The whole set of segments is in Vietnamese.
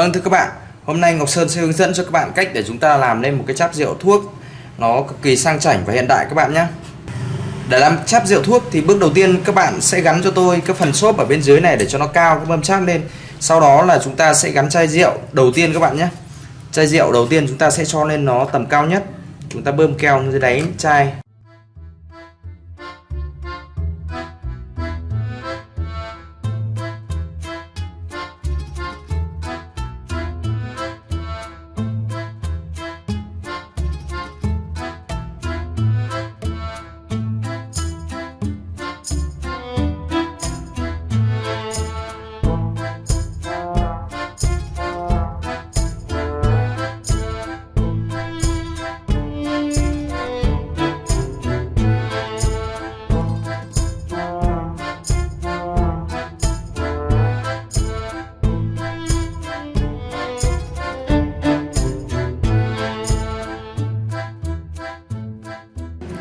Vâng thưa các bạn, hôm nay Ngọc Sơn sẽ hướng dẫn cho các bạn cách để chúng ta làm nên một cái cháp rượu thuốc nó cực kỳ sang chảnh và hiện đại các bạn nhé. Để làm cháp rượu thuốc thì bước đầu tiên các bạn sẽ gắn cho tôi cái phần xốp ở bên dưới này để cho nó cao cái mâm cháp lên. Sau đó là chúng ta sẽ gắn chai rượu đầu tiên các bạn nhé. Chai rượu đầu tiên chúng ta sẽ cho lên nó tầm cao nhất. Chúng ta bơm keo dưới đáy chai.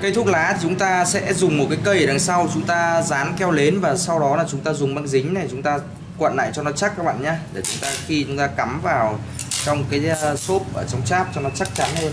Cây thuốc lá thì chúng ta sẽ dùng một cái cây ở đằng sau, chúng ta dán keo lến và sau đó là chúng ta dùng băng dính này, chúng ta quặn lại cho nó chắc các bạn nhé. Để chúng ta khi chúng ta cắm vào trong cái ờ, xốp ở trong cháp cho nó chắc chắn hơn.